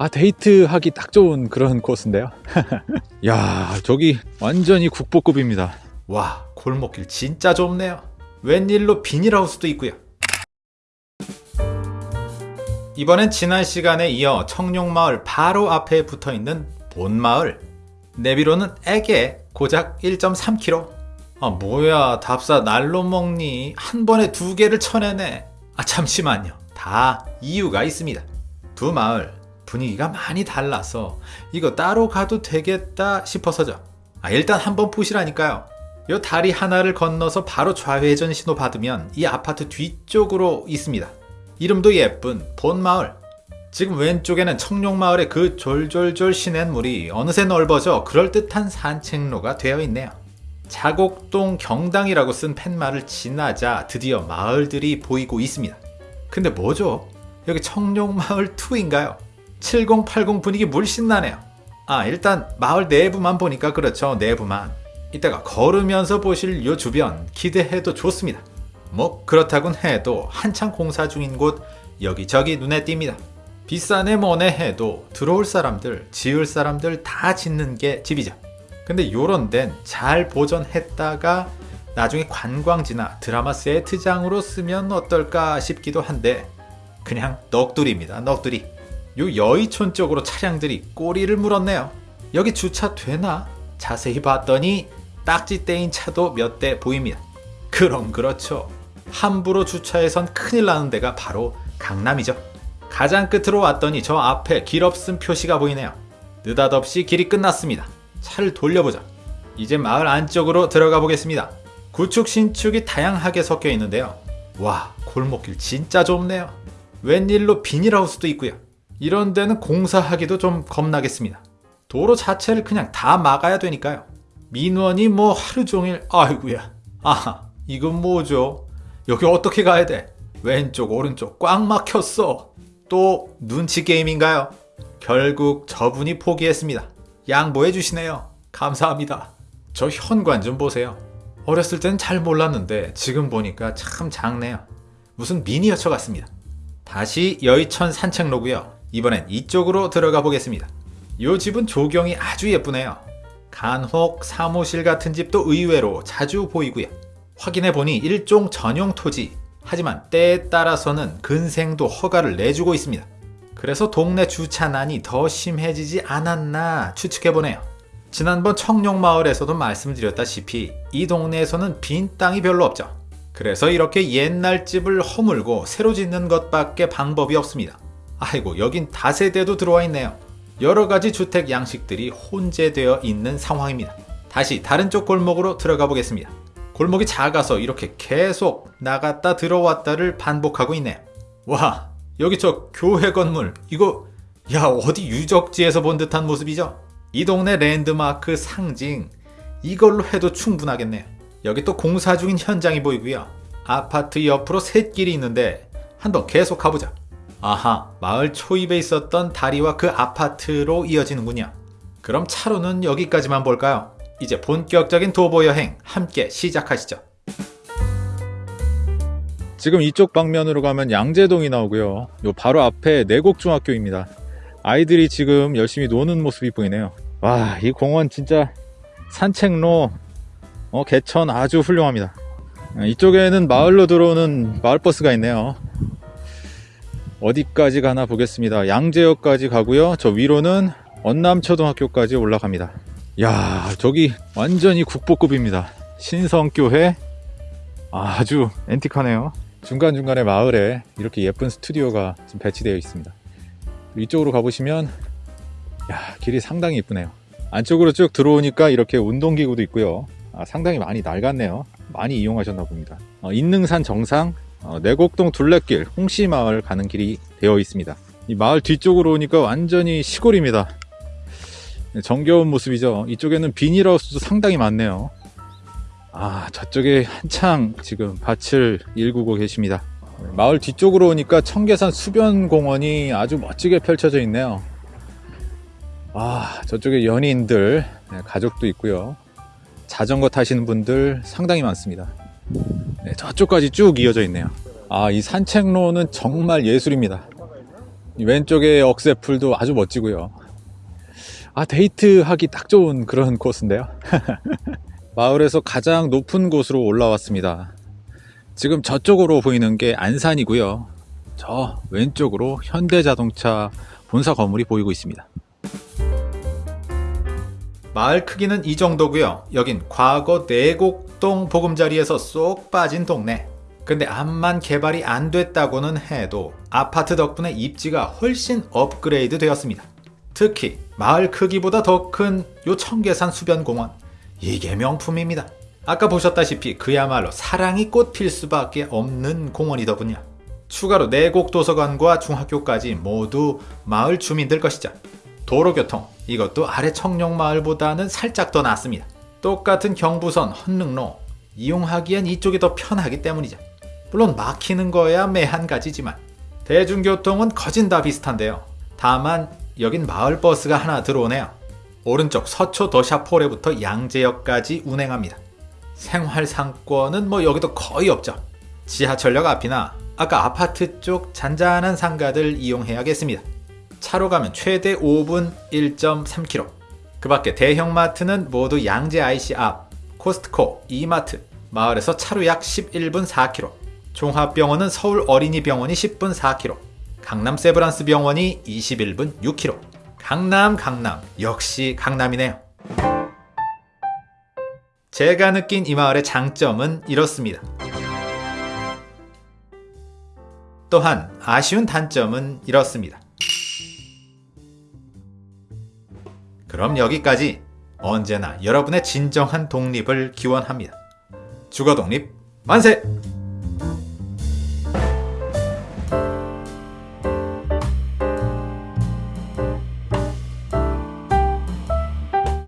아 데이트하기 딱 좋은 그런 코스인데요? 야 저기 완전히 국보급입니다. 와 골목길 진짜 좁네요. 웬일로 비닐하우스도 있고요. 이번엔 지난 시간에 이어 청룡마을 바로 앞에 붙어있는 본마을. 내비로는 애게 고작 1.3km 아 뭐야 답사 날로 먹니? 한 번에 두 개를 쳐내네. 아 잠시만요. 다 이유가 있습니다. 두 마을 분위기가 많이 달라서 이거 따로 가도 되겠다 싶어서죠 아 일단 한번 보시라니까요 요 다리 하나를 건너서 바로 좌회전 신호 받으면 이 아파트 뒤쪽으로 있습니다 이름도 예쁜 본마을 지금 왼쪽에는 청룡마을의 그 졸졸졸 시냇물이 어느새 넓어져 그럴듯한 산책로가 되어 있네요 자곡동 경당이라고 쓴 팻말을 지나자 드디어 마을들이 보이고 있습니다. 근데 뭐죠? 여기 청룡마을 2인가요? 7080 분위기 물씬 나네요. 아 일단 마을 내부만 보니까 그렇죠 내부만. 이따가 걸으면서 보실 요 주변 기대해도 좋습니다. 뭐 그렇다곤 해도 한창 공사 중인 곳 여기저기 눈에 띕니다. 비싸네 뭐네 해도 들어올 사람들 지을 사람들 다 짓는 게 집이죠. 근데 요런 데는 잘 보존했다가 나중에 관광지나 드라마 세트장으로 쓰면 어떨까 싶기도 한데 그냥 넋두리입니다 넋두리 요 여의촌 쪽으로 차량들이 꼬리를 물었네요 여기 주차 되나? 자세히 봤더니 딱지 떼인 차도 몇 대 보입니다 그럼 그렇죠 함부로 주차해선 큰일 나는 데가 바로 강남이죠 가장 끝으로 왔더니 저 앞에 길 없음 표시가 보이네요 느닷없이 길이 끝났습니다 차를 돌려보자. 이제 마을 안쪽으로 들어가 보겠습니다. 구축 신축이 다양하게 섞여 있는데요. 와 골목길 진짜 좁네요. 웬일로 비닐하우스도 있고요. 이런 데는 공사하기도 좀 겁나겠습니다. 도로 자체를 그냥 다 막아야 되니까요. 민원이 뭐 하루 종일 아이구야. 아 이건 뭐죠? 여기 어떻게 가야 돼? 왼쪽 오른쪽 꽉 막혔어. 또 눈치 게임인가요? 결국 저분이 포기했습니다. 양보해 주시네요. 감사합니다. 저 현관 좀 보세요. 어렸을 땐 잘 몰랐는데 지금 보니까 참 작네요. 무슨 미니어처 같습니다. 다시 여의천 산책로고요. 이번엔 이쪽으로 들어가 보겠습니다. 이 집은 조경이 아주 예쁘네요. 간혹 사무실 같은 집도 의외로 자주 보이고요. 확인해 보니 일종 전용 토지. 하지만 때에 따라서는 근생도 허가를 내주고 있습니다. 그래서 동네 주차난이 더 심해지지 않았나 추측해보네요. 지난번 청룡마을에서도 말씀드렸다시피 이 동네에서는 빈 땅이 별로 없죠. 그래서 이렇게 옛날 집을 허물고 새로 짓는 것밖에 방법이 없습니다. 아이고 여긴 다세대도 들어와 있네요. 여러가지 주택 양식들이 혼재되어 있는 상황입니다. 다시 다른 쪽 골목으로 들어가 보겠습니다. 골목이 작아서 이렇게 계속 나갔다 들어왔다를 반복하고 있네요. 와 여기 저 교회 건물 이거 야 어디 유적지에서 본 듯한 모습이죠? 이 동네 랜드마크 상징 이걸로 해도 충분하겠네요. 여기 또 공사 중인 현장이 보이고요. 아파트 옆으로 샛길이 있는데 한번 계속 가보자. 아하 마을 초입에 있었던 다리와 그 아파트로 이어지는군요. 그럼 차로는 여기까지만 볼까요? 이제 본격적인 도보 여행 함께 시작하시죠. 지금 이쪽 방면으로 가면 양재동이 나오고요 요 바로 앞에 내곡중학교입니다 아이들이 지금 열심히 노는 모습이 보이네요 와 이 공원 진짜 산책로 어, 개천 아주 훌륭합니다 이쪽에는 마을로 들어오는 마을버스가 있네요 어디까지 가나 보겠습니다. 양재역까지 가고요. 저 위로는 언남초등학교까지 올라갑니다. 야 저기 완전히 국보급입니다. 신성교회. 아주 앤틱하네요. 중간중간에 마을에 이렇게 예쁜 스튜디오가 배치되어 있습니다. 이쪽으로 가보시면 야 길이 상당히 이쁘네요. 안쪽으로 쭉 들어오니까 이렇게 운동기구도 있고요. 아, 상당히 많이 낡았네요. 많이 이용하셨나 봅니다. 어, 인능산 정상. 어, 내곡동 둘레길 홍시마을 가는 길이 되어 있습니다. 이 마을 뒤쪽으로 오니까 완전히 시골입니다. 정겨운 모습이죠. 이쪽에는 비닐하우스도 상당히 많네요. 아 저쪽에 한창 지금 밭을 일구고 계십니다. 마을 뒤쪽으로 오니까 청계산 수변공원이 아주 멋지게 펼쳐져 있네요. 아 저쪽에 연인들 네, 가족도 있고요. 자전거 타시는 분들 상당히 많습니다 네, 저쪽까지 쭉 이어져 있네요 아 이 산책로는 정말 예술입니다 이 왼쪽에 억새풀도 아주 멋지고요. 아, 데이트하기 딱 좋은 그런 코스인데요. 마을에서 가장 높은 곳으로 올라왔습니다. 지금 저쪽으로 보이는 게 안산이고요. 저 왼쪽으로 현대자동차 본사 건물이 보이고 있습니다. 마을 크기는 이 정도고요. 여긴 과거 내곡동 보금자리에서 쏙 빠진 동네. 근데 암만 개발이 안 됐다고는 해도 아파트 덕분에 입지가 훨씬 업그레이드 되었습니다. 특히 마을 크기보다 더 큰 요 청계산 수변공원. 이게 명품입니다. 아까 보셨다시피 그야말로 사랑이 꽃필 수밖에 없는 공원이더군요. 추가로 내곡 도서관과 중학교까지 모두 마을 주민들 것이죠. 도로교통 이것도 아래 청룡마을보다는 살짝 더 낫습니다. 똑같은 경부선 헌릉로 이용하기엔 이쪽이 더 편하기 때문이죠. 물론 막히는 거야 매한 가지지만 대중교통은 거진 다 비슷한데요. 다만 여긴 마을 버스가 하나 들어오네요. 오른쪽 서초 더샤포레부터 양재역까지 운행합니다. 생활 상권은 뭐 여기도 거의 없죠. 지하철역 앞이나 아까 아파트 쪽 잔잔한 상가들 이용해야겠습니다. 차로 가면 최대 5분 1.3km. 그 밖에 대형마트는 모두 양재 IC 앞, 코스트코, 이마트, 마을에서 차로 약 11분 4km. 종합병원은 서울 어린이병원이 10분 4km. 강남 세브란스 병원이 21분 6km. 강남, 강남. 역시 강남이네요. 제가 느낀 이 마을의 장점은 이렇습니다. 또한 아쉬운 단점은 이렇습니다. 그럼 여기까지 언제나 여러분의 진정한 독립을 기원합니다. 주거 독립 만세!